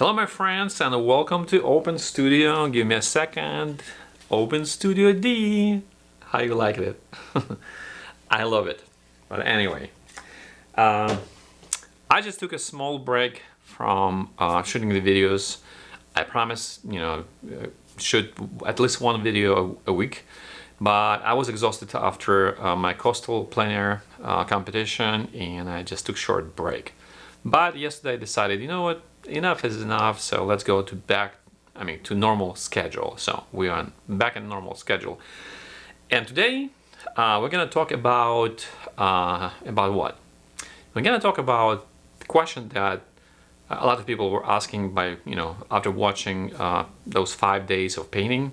Hello my friends and welcome to Open Studio. Give me a second. Open Studio D. How you like it? I love it. But anyway, uh, I just took a small break from uh, shooting the videos. I promise, you know, uh, shoot at least one video a, week. But I was exhausted after uh, my coastal plein air uh, competition and I just took short break. But yesterday I decided, you know what, enough is enough, so let's go to back, I mean, to normal schedule. So we are back in normal schedule. And today uh, we're gonna talk about, uh, about what? We're gonna talk about the question that a lot of people were asking by, you know, after watching uh, those five days of painting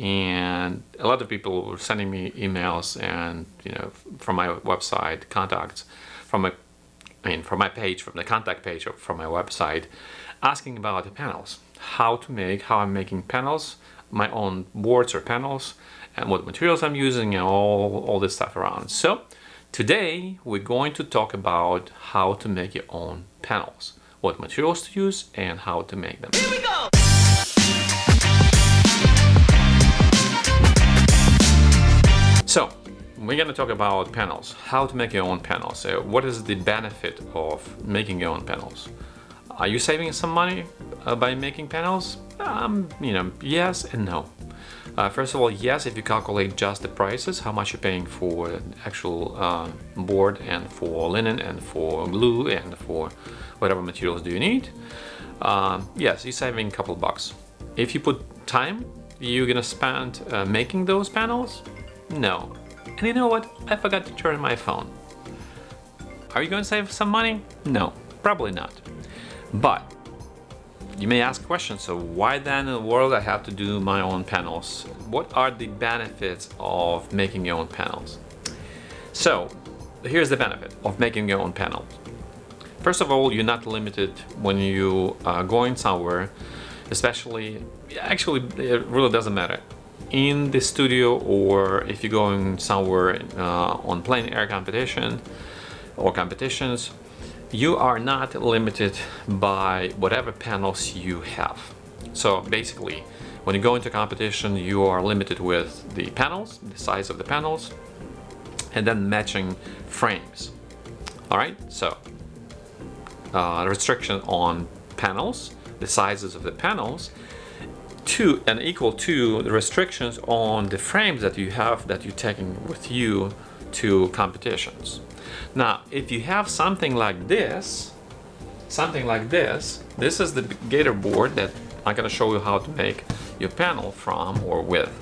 and a lot of people were sending me emails and you know from my website contacts from a I mean from my page from the contact page or from my website asking about the panels. How to make how I'm making panels my own boards or panels and what materials I'm using and all all this stuff around. So today we're going to talk about how to make your own panels. What materials to use and how to make them. Here we go! So, we're going to talk about panels, how to make your own panels. What is the benefit of making your own panels? Are you saving some money uh, by making panels? Um, you know, yes and no. Uh, first of all, yes, if you calculate just the prices, how much you're paying for actual uh, board and for linen and for glue and for whatever materials do you need, uh, yes, you're saving a couple bucks. If you put time you're gonna spend uh, making those panels, no. And you know what? I forgot to turn my phone. Are you going to save some money? No, probably not. But you may ask questions, so why then in the world I have to do my own panels? What are the benefits of making your own panels? So here's the benefit of making your own panels. First of all, you're not limited when you are going somewhere, especially, actually it really doesn't matter in the studio or if you're going somewhere uh, on plein air competition or competitions you are not limited by whatever panels you have. So basically when you go into competition you are limited with the panels the size of the panels and then matching frames. All right so uh, restriction on panels the sizes of the panels to and equal to the restrictions on the frames that you have that you're taking with you to competitions. Now, if you have something like this, something like this, this is the Gator board that I'm going to show you how to make your panel from or with.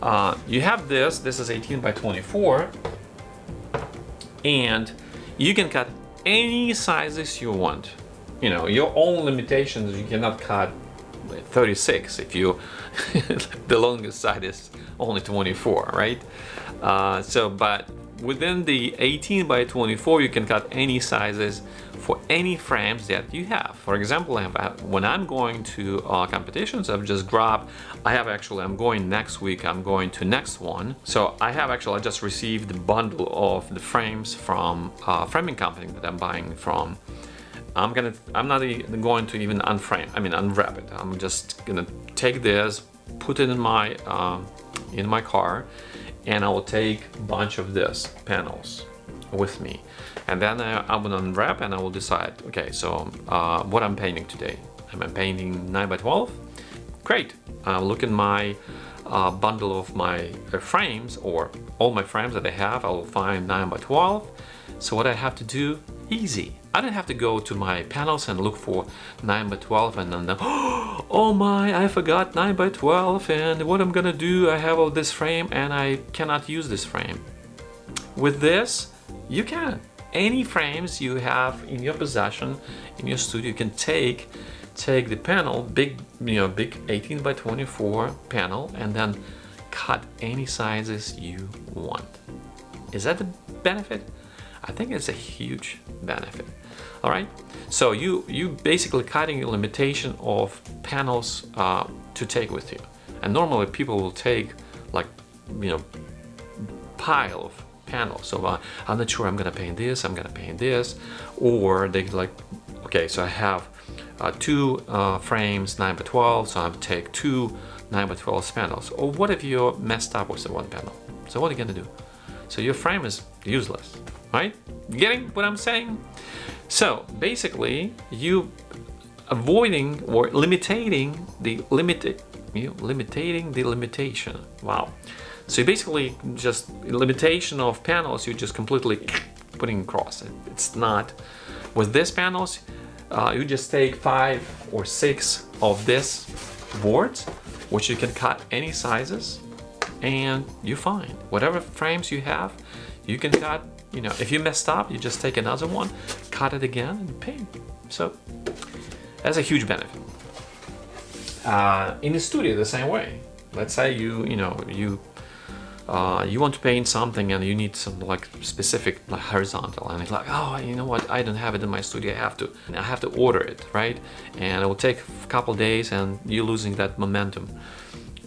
Uh, you have this, this is 18 by 24, and you can cut any sizes you want. You know, your own limitations, you cannot cut 36 if you the longest side is only 24 right? Uh, so but within the 18 by 24 you can cut any sizes for any frames that you have. For example when I'm going to uh, competitions I've just grabbed I have actually I'm going next week I'm going to next one. So I have actually I just received the bundle of the frames from uh, framing company that I'm buying from I'm gonna I'm not going to even unframe I mean unwrap it. I'm just gonna take this put it in my uh, in my car and I will take a bunch of this panels with me. And then I, I will unwrap and I will decide okay so uh, what I'm painting today. Am I painting 9 by 12 great. I'll look in my uh, bundle of my uh, frames or all my frames that I have. I will find 9 by 12 so what I have to do easy I don't have to go to my panels and look for 9 by 12 and then oh my I forgot 9 by 12 and what I'm gonna do? I have all this frame and I cannot use this frame. With this you can. Any frames you have in your possession in your studio you can take take the panel big you know big 18 by 24 panel and then cut any sizes you want. Is that the benefit? I think it's a huge benefit all right. So you you basically cutting a limitation of panels uh, to take with you. And normally people will take like you know pile of panels so uh, I'm not sure I'm gonna paint this I'm gonna paint this. Or they like okay so I have uh, two uh, frames 9 by 12 so I would take two 9 by 12 panels. Or what if you messed up with the one panel? So what are you gonna do so your frame is useless right? Getting what I'm saying? So basically you avoiding or limiting the limit you limiting the limitation. Wow. So basically just limitation of panels you just completely putting across it. It's not with these panels uh, you just take five or six of this boards which you can cut any sizes and you're fine whatever frames you have you can cut you know if you messed up you just take another one cut it again and paint. So that's a huge benefit. Uh, in the studio the same way. Let's say you you know you uh, you want to paint something and you need some like specific like horizontal. And it's like oh you know what? I don't have it in my studio. I have to I have to order it right? And it will take a couple days and you're losing that momentum.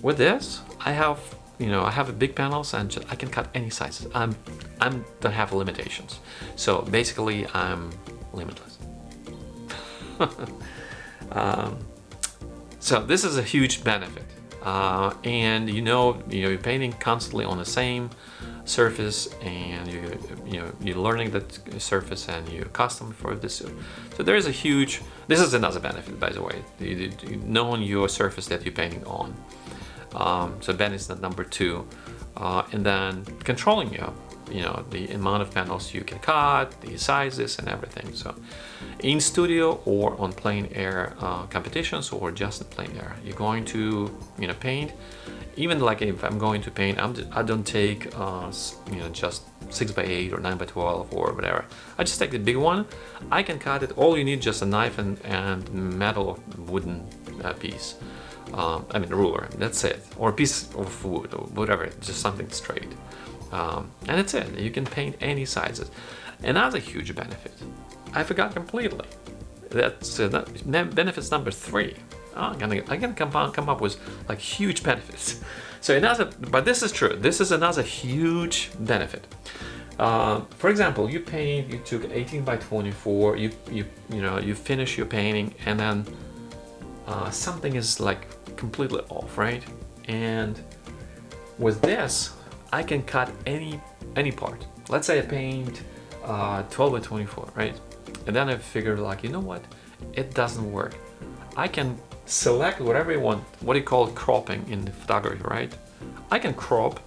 With this I have you know I have a big panels and just, I can cut any sizes. I'm I'm don't have limitations. So basically I'm limitless. Um, so this is a huge benefit. Uh, and you know you know you're painting constantly on the same surface and you you know you're learning that surface and you're custom for this. So there is a huge this is another benefit by the way. Knowing your surface that you're painting on um, so benefit number two. Uh, and then controlling your you know the amount of panels you can cut the sizes and everything. So in studio or on plein air uh, competitions or just in plein air you're going to you know paint. Even like if I'm going to paint I'm I don't take uh, you know just 6 by 8 or 9 by 12 or whatever. I just take the big one. I can cut it. All you need just a knife and, and metal wooden uh, piece um, I mean a ruler that's it. Or a piece of wood or whatever just something straight. Um, and that's it. You can paint any sizes. Another huge benefit I forgot completely. That's uh, that benefits number three. Oh, I'm gonna I'm gonna come come up with like huge benefits. So another but this is true. This is another huge benefit. Uh, for example you paint you took 18 by 24 you you you know you finish your painting and then uh, something is like completely off right and with this I can cut any any part. Let's say I paint uh, 12 by 24, right? And then I figured like, you know what? It doesn't work. I can select whatever you want, what you call cropping in the photography, right? I can crop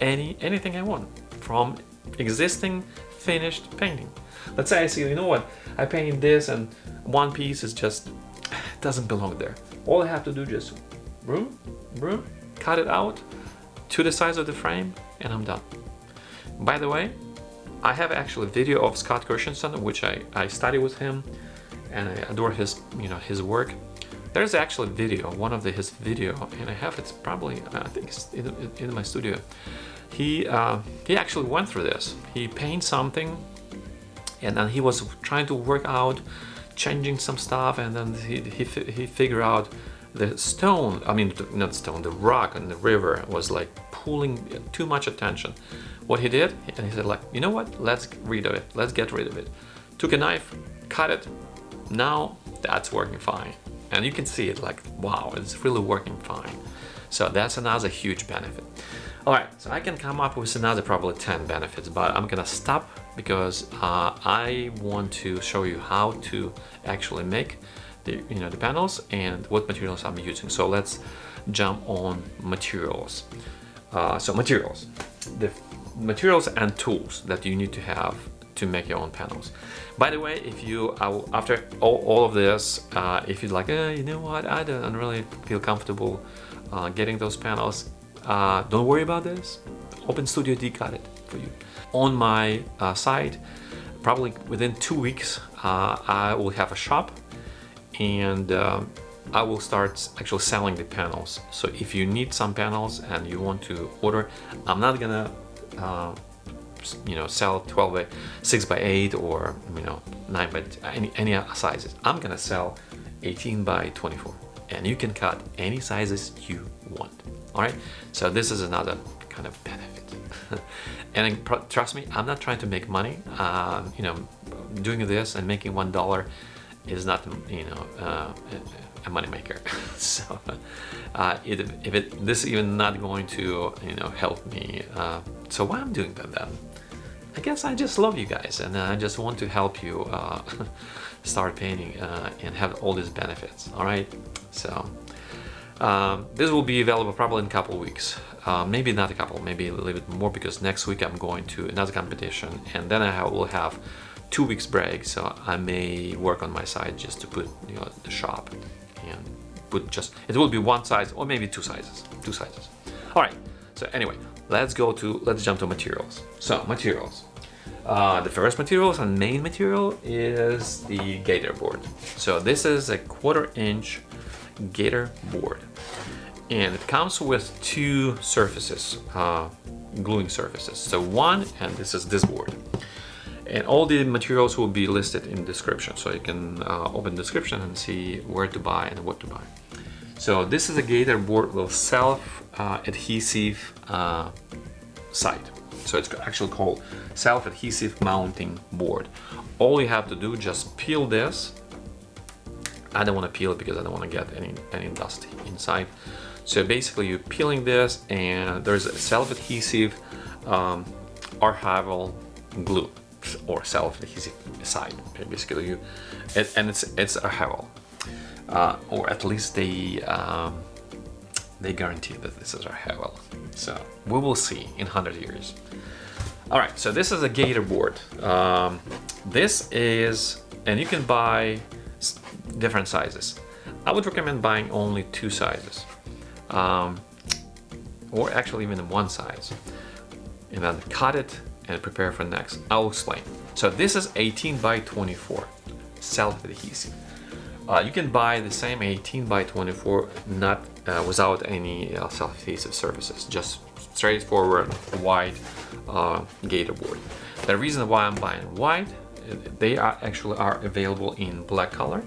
any anything I want from existing finished painting. Let's say I see, you know what, I painted this and one piece is just, doesn't belong there. All I have to do just, broom, broom, cut it out to the size of the frame and I'm done. By the way, I have actually a video of Scott Christensen, which I, I study with him and I adore his, you know, his work. There's actually a video, one of the, his video, and I have it's probably, I think it's in, in my studio. He, uh, he actually went through this. He paints something and then he was trying to work out, changing some stuff and then he, he, he figured out the stone, I mean, not stone, the rock in the river was like pulling too much attention. What he did, and he said like, you know what, let's rid of it, let's get rid of it. Took a knife, cut it, now that's working fine. And you can see it like, wow, it's really working fine. So that's another huge benefit. All right, so I can come up with another probably 10 benefits, but I'm gonna stop because uh, I want to show you how to actually make the, you know, the panels and what materials I'm using. So let's jump on materials. Uh, so materials, the materials and tools that you need to have to make your own panels. By the way, if you, uh, after all, all, of this, uh, if you're like, eh, you know what, I don't really feel comfortable uh, getting those panels, uh, don't worry about this. Open Studio D got it for you. On my uh, site, probably within two weeks, I will have a shop and um, I will start actually selling the panels. So if you need some panels and you want to order, I'm not gonna uh, you know sell 12 by 6 by 8 or you know 9 by any, any sizes. I'm gonna sell 18 by 24 and you can cut any sizes you want. All right, so this is another kind of benefit. and trust me, I'm not trying to make money. Uh, you know, doing this and making one dollar is not, you know, uh, a moneymaker. so uh, it, if it, this is even not going to, you know, help me. Uh, so why I'm doing that then? I guess I just love you guys and I just want to help you uh, start painting uh, and have all these benefits. All right, so um, this will be available probably in a couple weeks. Uh, maybe not a couple, maybe a little bit more because next week I'm going to another competition and then I will have two weeks break. So I may work on my side just to put you know the shop and put just it will be one size or maybe two sizes two sizes. All right. So anyway let's go to let's jump to materials. So materials. Uh, the first materials and main material is the gator board. So this is a quarter inch gator board. And it comes with two surfaces uh, gluing surfaces. So one and this is this board. And all the materials will be listed in description. So you can uh, open description and see where to buy and what to buy. So this is a gator board with self-adhesive uh, side. So it's actually called self-adhesive mounting board. All you have to do just peel this I don't want to peel it because I don't want to get any any dust inside. So basically you're peeling this and there's a self-adhesive um, archival glue or self-adhesive side basically you it, and it's it's archival uh, or at least they um, they guarantee that this is archival so we will see in 100 years. All right so this is a gator board. Um, this is and you can buy different sizes I would recommend buying only two sizes um, or actually even one size and then cut it and prepare for next. I'll explain. So this is 18 by 24 self-adhesive. Uh, you can buy the same 18 by 24 not uh, without any uh, self-adhesive surfaces, just straightforward white uh, gator board. The reason why I'm buying white, they are actually are available in black color,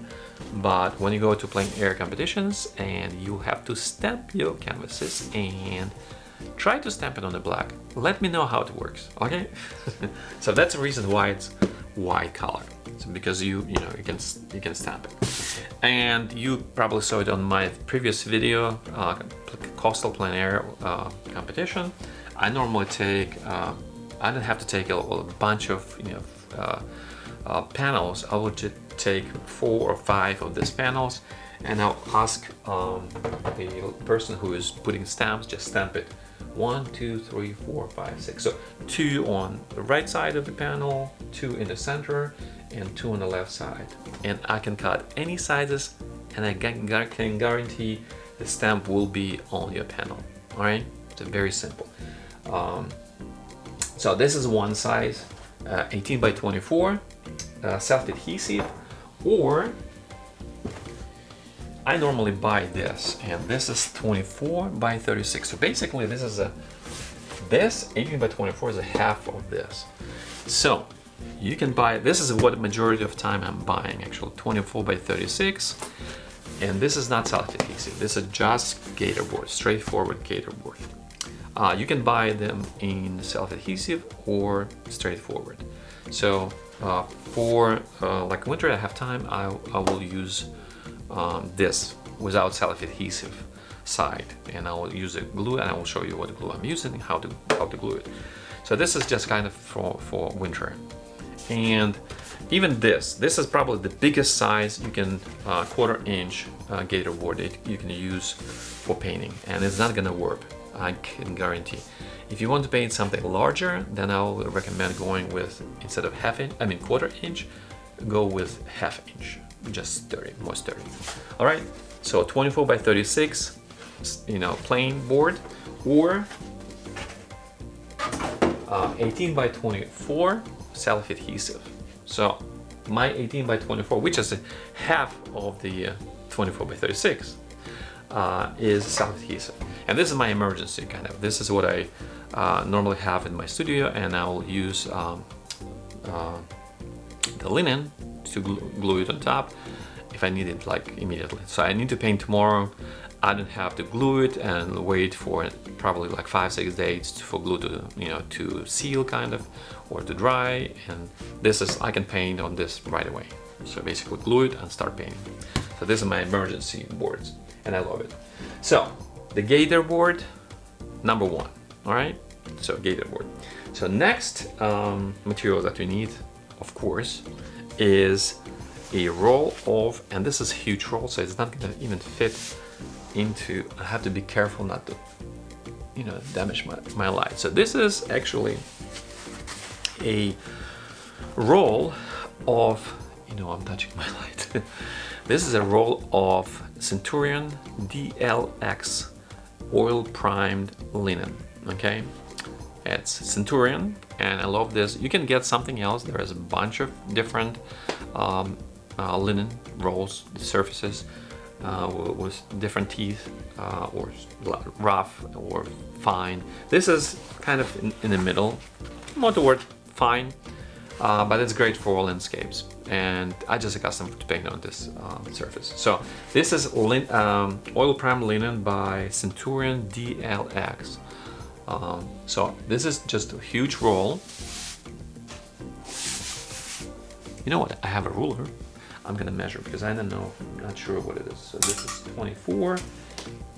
but when you go to plein air competitions and you have to stamp your canvases and try to stamp it on the black. Let me know how it works, okay? so that's the reason why it's white color. So because you you know you can you can stamp it. And you probably saw it on my previous video, uh, coastal plein air uh, competition. I normally take uh, I don't have to take a, a bunch of you know uh, uh, panels. I would just take four or five of these panels and I'll ask um, the person who is putting stamps just stamp it. One two three four five six. So two on the right side of the panel two in the center and two on the left side. And I can cut any sizes and I can, guarantee the stamp will be on your panel. All right? It's very simple. Um, so this is one size uh, 18 by 24 uh, self-adhesive or I normally buy this and this is 24 by 36 so basically this is a this 18 by 24 is a half of this. So you can buy this is what majority of time I'm buying actually 24 by 36 and this is not self-adhesive this is just gator board straightforward gator board uh, you can buy them in self-adhesive or straightforward. So uh, for uh, like winter I have time I, I will use um, this without self-adhesive side. And I will use a glue and I will show you what glue I'm using and how to how to glue it. So this is just kind of for for winter. And even this this is probably the biggest size you can uh, quarter inch uh, gator board it you can use for painting. And it's not gonna warp I can guarantee if you want to paint something larger then I'll recommend going with instead of half inch I mean quarter inch go with half inch just sturdy, more sturdy. All right, so 24 by 36, you know, plain board, or uh, 18 by 24 self-adhesive. So my 18 by 24, which is half of the uh, 24 by 36, uh, is self-adhesive. And this is my emergency kind of. This is what I uh, normally have in my studio, and I'll use um, uh, the linen to glue it on top if I need it like immediately. So I need to paint tomorrow. I don't have to glue it and wait for probably like five, six days for glue to, you know, to seal kind of or to dry. And this is, I can paint on this right away. So basically glue it and start painting. So this is my emergency boards and I love it. So the gator board, number one, all right? So gator board. So next um, material that we need, of course, is a roll of, and this is huge roll, so it's not gonna even fit into, I have to be careful not to, you know, damage my, my light. So this is actually a roll of, you know, I'm touching my light. this is a roll of Centurion DLX oil primed linen, okay? It's Centurion and I love this. You can get something else. There is a bunch of different um, uh, linen rolls, surfaces uh, with different teeth uh, or rough or fine. This is kind of in, in the middle, more toward fine, uh, but it's great for landscapes. And I just accustomed to paint on this uh, surface. So this is lin um, oil prime linen by Centurion DLX. Um, so this is just a huge roll. You know what? I have a ruler. I'm gonna measure because I don't know, I'm not sure what it is. So this is 24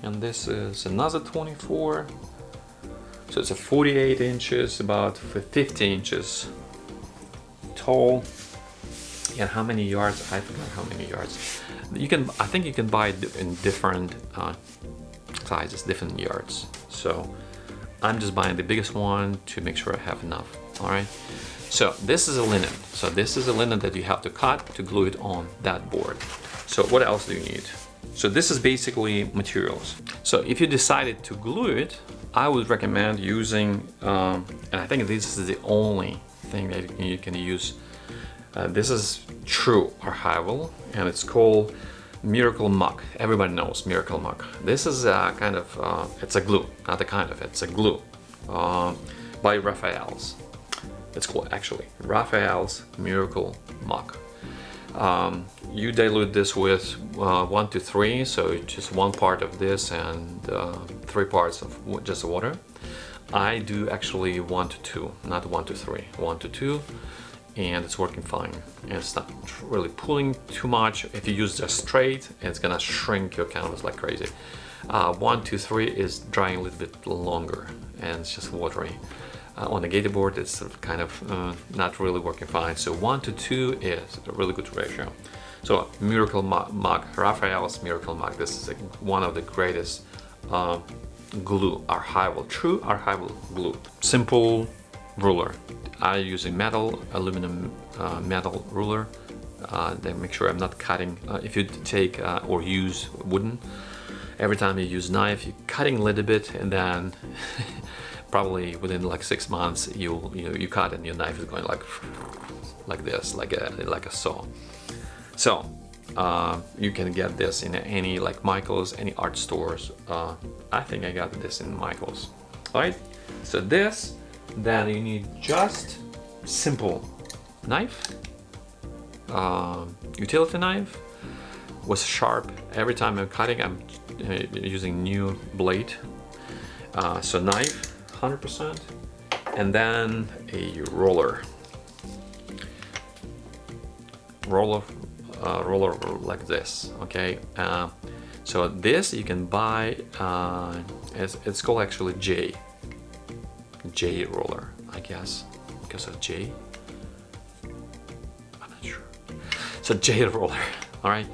and this is another 24. So it's a 48 inches, about 50 inches tall. And how many yards? I forgot how many yards. You can, I think you can buy it in different uh, sizes, different yards. So I'm just buying the biggest one to make sure I have enough, all right? So this is a linen. So this is a linen that you have to cut to glue it on that board. So what else do you need? So this is basically materials. So if you decided to glue it, I would recommend using, um, and I think this is the only that you can use. Uh, this is true archival and it's called Miracle Muck. Everybody knows Miracle Muck. This is a kind of, uh, it's a glue, not a kind of, it's a glue uh, by Raphael's. It's called actually Raphael's Miracle Muck. Um, you dilute this with uh, one to three, so just one part of this and uh, three parts of just water. I do actually one to two, not one to three, one to two and it's working fine. And it's not really pulling too much. If you use just straight it's gonna shrink your canvas like crazy. Uh, one two three is drying a little bit longer and it's just watery. Uh, on the gator board it's kind of uh, not really working fine. So one to two is a really good ratio. So Miracle Muck raphael's Miracle Muck this is one of the greatest uh, glue archival true archival glue simple ruler. I use a metal, aluminum uh, metal ruler. Uh, then make sure I'm not cutting. Uh, if you take uh, or use wooden, every time you use knife, you're cutting a little bit and then probably within like six months you you you cut and your knife is going like like this, like a like a saw. So uh, you can get this in any like Michaels, any art stores. Uh, I think I got this in Michaels. All right. So this then you need just simple knife, uh, utility knife was sharp. Every time I'm cutting, I'm uh, using new blade. Uh, so knife, 100%, and then a roller. Roller, uh, roller like this, okay? Uh, so this you can buy, uh, it's, it's called actually J, J roller, I guess, because of J. I'm not sure. So J roller, all right.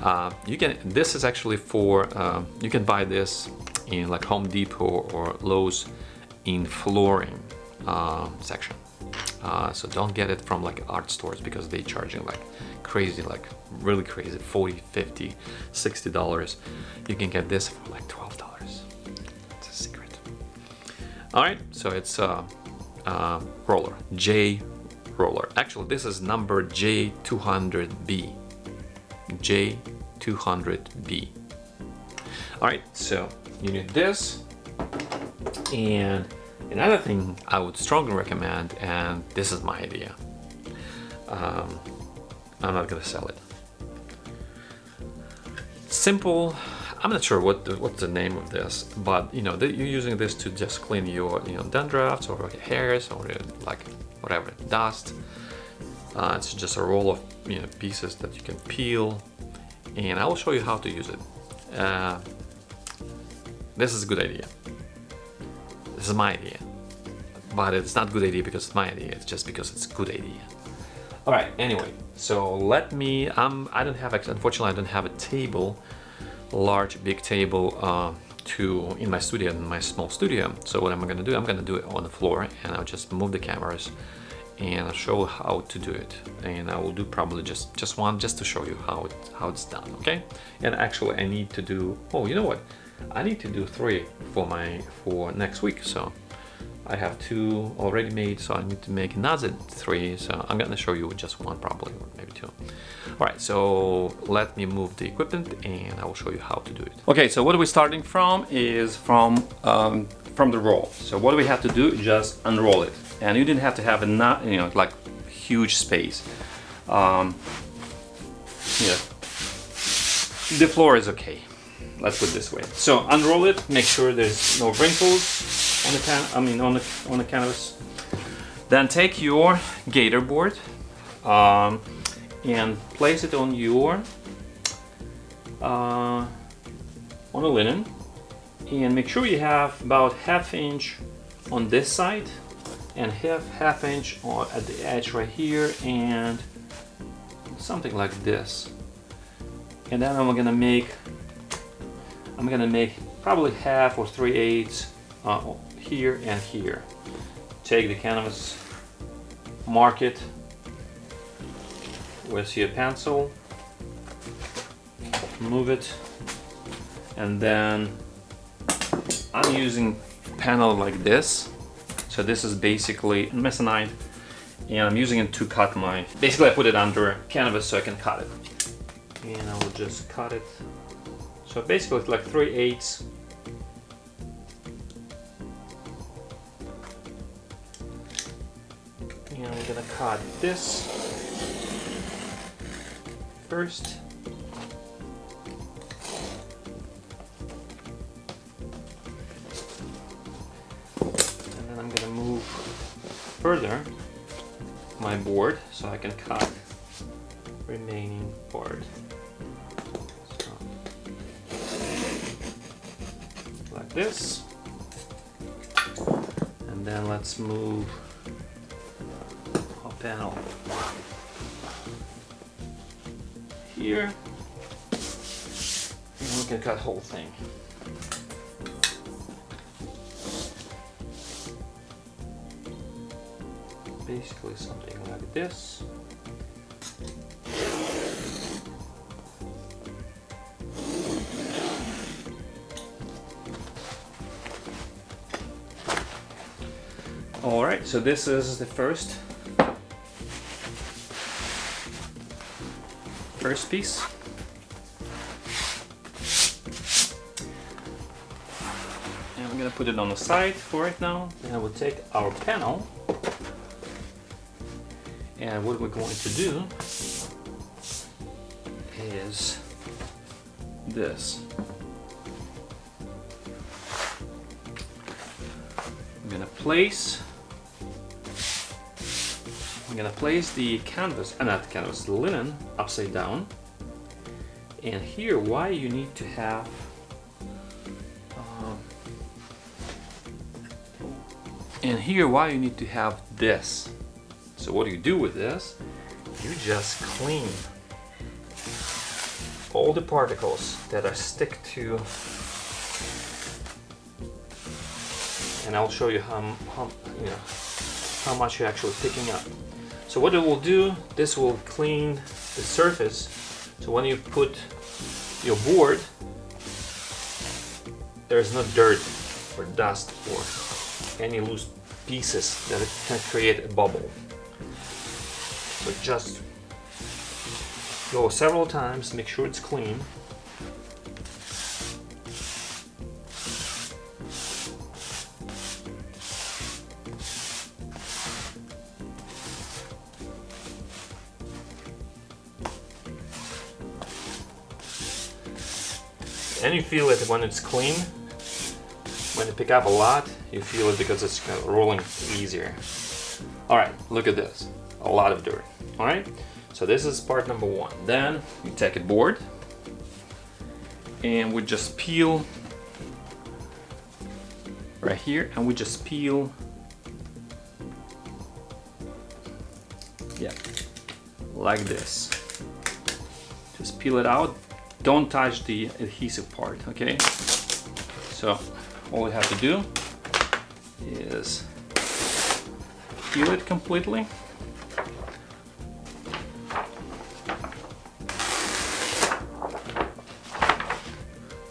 Uh, you can. This is actually for. Uh, you can buy this in like Home Depot or Lowe's in flooring uh, section. Uh, so don't get it from like art stores because they charging like crazy, like really crazy, 40, 50, 60 dollars. You can get this for like 12 dollars. It's a secret. All right, so it's a, a roller, J roller. Actually, this is number J200B. J200B. All right, so you need this. And another thing I would strongly recommend, and this is my idea. Um, I'm not gonna sell it. Simple I'm not sure what the, what's the name of this, but you know, the, you're using this to just clean your you know dandruffs or hairs or like whatever dust. Uh, it's just a roll of you know, pieces that you can peel and I will show you how to use it. Uh, this is a good idea. Is my idea. But it's not good idea because it's my idea, it's just because it's good idea. All right, anyway, so let me, um, I don't have, unfortunately I don't have a table, large, big table uh, to, in my studio, in my small studio. So what I'm gonna do, I'm gonna do it on the floor and I'll just move the cameras and I'll show how to do it and I will do probably just just one just to show you how it how it's done okay and actually I need to do oh you know what I need to do three for my for next week so I have two already made so I need to make another three so I'm gonna show you just one probably or maybe two. All right so let me move the equipment and I will show you how to do it. Okay so what we're we starting from is from um, from the roll. So what we have to do? Is just unroll it. And you didn't have to have a not you know like huge space. Um, yeah. The floor is okay let's put it this way. So unroll it make sure there's no wrinkles on the can I mean on the on the canvas. Then take your gator board um, and place it on your uh, on the linen. And make sure you have about half inch on this side and half half inch on at the edge right here and something like this. And then I'm gonna make I'm gonna make probably half or three eighths uh, here and here take the canvas mark it with your pencil move it and then I'm using panel like this so this is basically Masonite and I'm using it to cut my, basically I put it under canvas so I can cut it. And I will just cut it. So basically it's like 3 eighths. And I'm gonna cut this first. And then I'm gonna move further my board so I can cut remaining board. This. And then let's move a panel here. And we can cut the whole thing. basically something like this. So this is the first first piece. And we're gonna put it on the side for right now. And I will take our panel and what we're going to do is this. I'm gonna place gonna place the canvas, uh, not the canvas, the linen upside down. And here, why you need to have uh, and here why you need to have this so what do you do with this? You just clean all the particles that are stick to and I'll show you how, how you know how much you're actually picking up. So what it will do, this will clean the surface so when you put your board there's no dirt or dust or any loose pieces that can create a bubble. So just go several times, make sure it's clean. Feel it when it's clean. When you pick up a lot, you feel it because it's rolling easier. All right, look at this a lot of dirt All right, so this is part number one. Then you take a board and we just peel right here and we just peel yeah like this just peel it out don't touch the adhesive part okay? So all we have to do is peel it completely.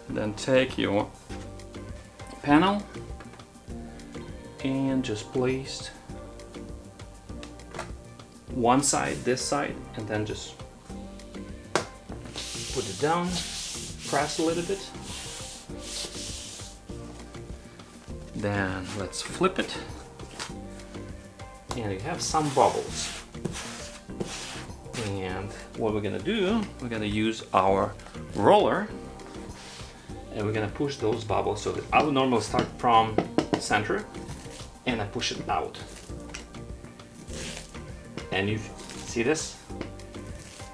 Then take your panel and just place one side, this side, and then just put it down, press a little bit. Then let's flip it. And you have some bubbles. And what we're gonna do, we're gonna use our roller and we're gonna push those bubbles so I would normally start from center and I push it out. And you see this?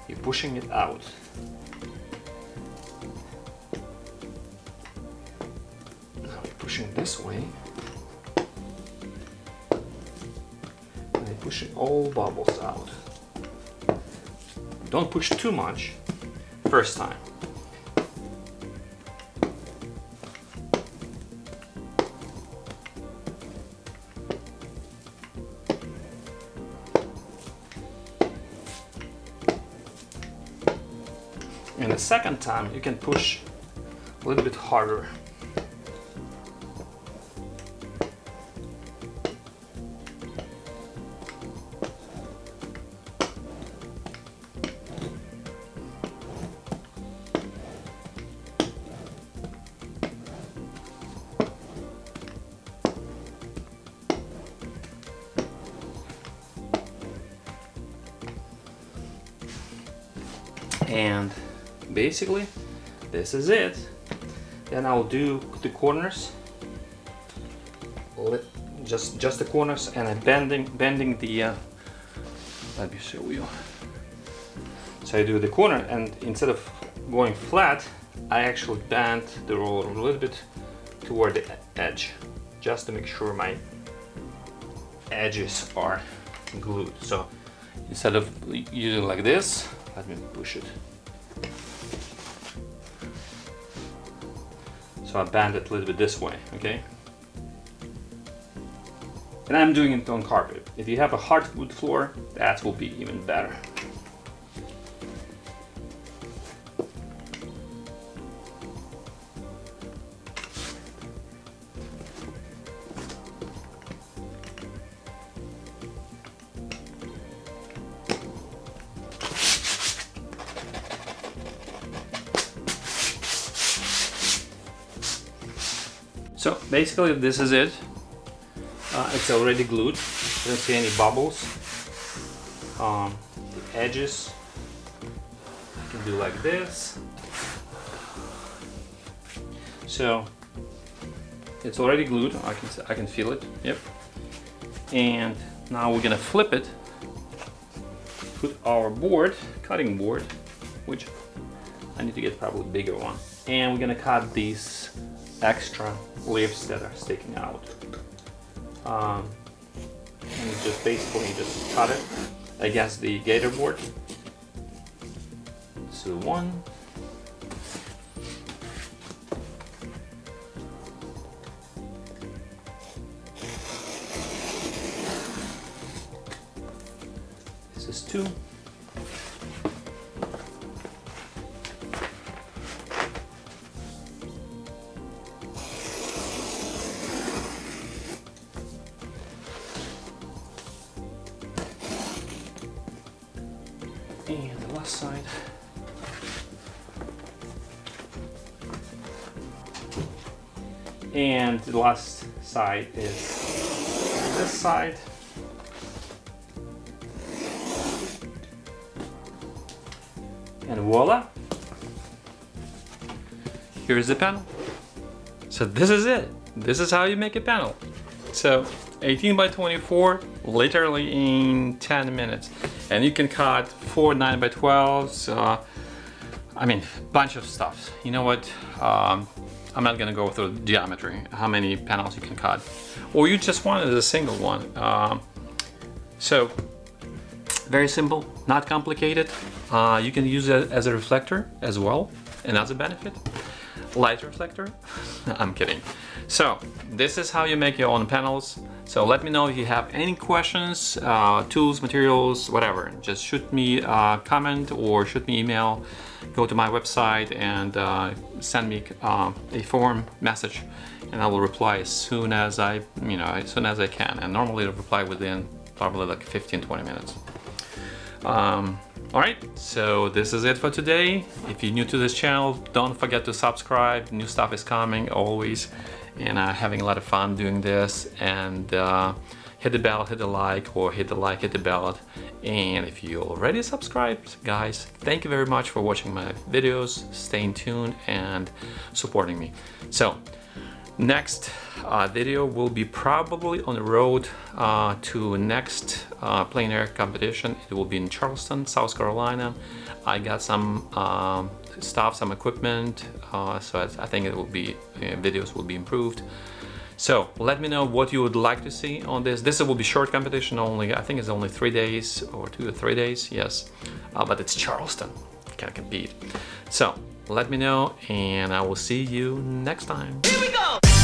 You're pushing it out. This way. And you're pushing all bubbles out. Don't push too much first time. And the second time you can push a little bit harder. Basically this is it. Then I'll do the corners. Just just the corners and I'm bending bending the uh, let me show you. So I do the corner and instead of going flat I actually bend the roller a little bit toward the edge just to make sure my edges are glued. So instead of using like this let me push it I bend it a little bit this way, okay? And I'm doing it on carpet. If you have a hardwood floor, that will be even better. Basically this is it. Uh, it's already glued. I don't see any bubbles. Um, the edges, I can do like this. So it's already glued. I can I can feel it. Yep. And now we're gonna flip it. Put our board, cutting board, which I need to get probably bigger one. And we're gonna cut these extra leaves that are sticking out. Um, and just basically just cut it against the gator board. So one. This is two. The last side is this side. And voila! Here's the panel. So this is it. This is how you make a panel. So 18 by 24, literally in 10 minutes. and you can cut four 9 by 12s uh, I mean bunch of stuff you know what um, I'm not gonna go through geometry how many panels you can cut. Or you just wanted a single one. Um, so very simple not complicated. Uh, you can use it as a reflector as well another benefit. Light reflector? I'm kidding. So this is how you make your own panels so let me know if you have any questions uh, tools materials whatever. Just shoot me a comment or shoot me email. Go to my website and uh, send me uh, a form message and I will reply as soon as I you know as soon as I can. And normally I'll reply within probably like 15 20 minutes. Um, all right, so this is it for today. If you're new to this channel, don't forget to subscribe. New stuff is coming always, and I'm uh, having a lot of fun doing this. And uh, hit the bell, hit the like, or hit the like, hit the bell. And if you already subscribed, guys, thank you very much for watching my videos, staying tuned, and supporting me. So Next uh, video will be probably on the road uh, to next uh, air competition. It will be in Charleston, South Carolina. I got some um, stuff, some equipment, uh, so I think it will be uh, videos will be improved. So let me know what you would like to see on this. This will be short competition only. I think it's only three days or two or three days. Yes, uh, but it's Charleston. Can't compete. So let me know and I will see you next time. Here we go!